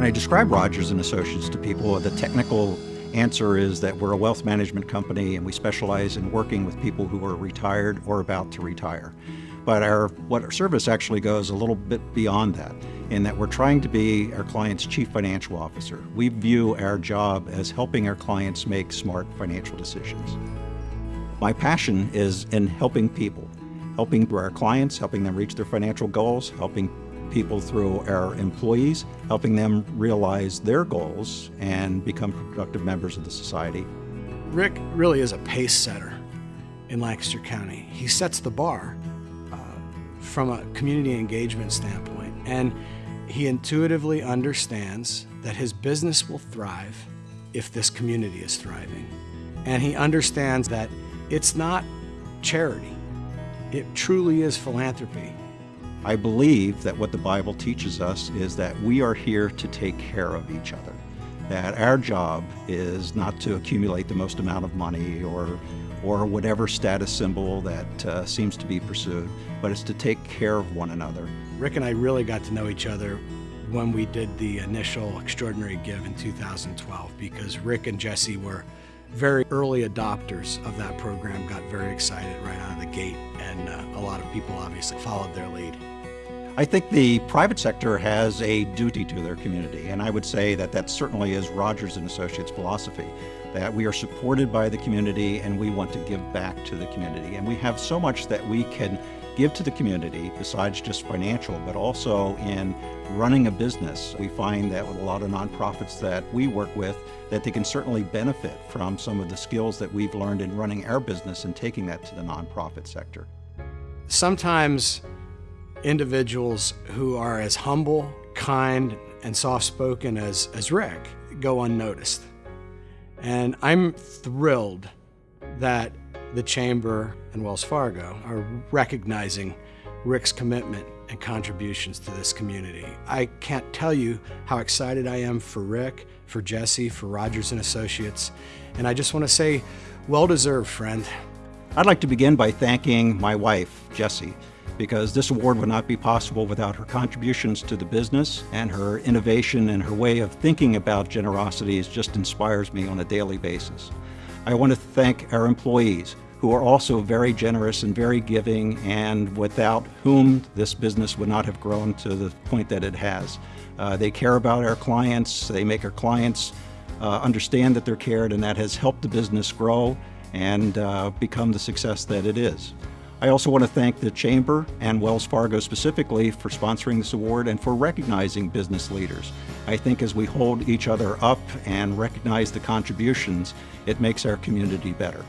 When I describe Rogers and Associates to people, the technical answer is that we're a wealth management company and we specialize in working with people who are retired or about to retire. But our what our service actually goes a little bit beyond that in that we're trying to be our client's chief financial officer. We view our job as helping our clients make smart financial decisions. My passion is in helping people, helping our clients, helping them reach their financial goals, helping people through our employees, helping them realize their goals and become productive members of the society. Rick really is a pace setter in Lancaster County. He sets the bar uh, from a community engagement standpoint, and he intuitively understands that his business will thrive if this community is thriving. And he understands that it's not charity, it truly is philanthropy. I believe that what the Bible teaches us is that we are here to take care of each other. That our job is not to accumulate the most amount of money or, or whatever status symbol that uh, seems to be pursued, but it's to take care of one another. Rick and I really got to know each other when we did the initial Extraordinary Give in 2012 because Rick and Jesse were very early adopters of that program, got very excited right out of the gate, and uh, a lot of people obviously followed their lead. I think the private sector has a duty to their community, and I would say that that certainly is Rogers and Associates philosophy, that we are supported by the community and we want to give back to the community. And we have so much that we can give to the community besides just financial, but also in running a business. We find that with a lot of nonprofits that we work with, that they can certainly benefit from some of the skills that we've learned in running our business and taking that to the nonprofit sector. Sometimes individuals who are as humble, kind, and soft spoken as, as Rick go unnoticed. And I'm thrilled that the Chamber and Wells Fargo are recognizing Rick's commitment and contributions to this community. I can't tell you how excited I am for Rick, for Jesse, for Rogers and Associates, and I just want to say, well deserved, friend. I'd like to begin by thanking my wife, Jessie, because this award would not be possible without her contributions to the business and her innovation and her way of thinking about generosity just inspires me on a daily basis. I want to thank our employees who are also very generous and very giving and without whom this business would not have grown to the point that it has. Uh, they care about our clients, they make our clients uh, understand that they're cared and that has helped the business grow and uh, become the success that it is. I also want to thank the Chamber and Wells Fargo specifically for sponsoring this award and for recognizing business leaders. I think as we hold each other up and recognize the contributions, it makes our community better.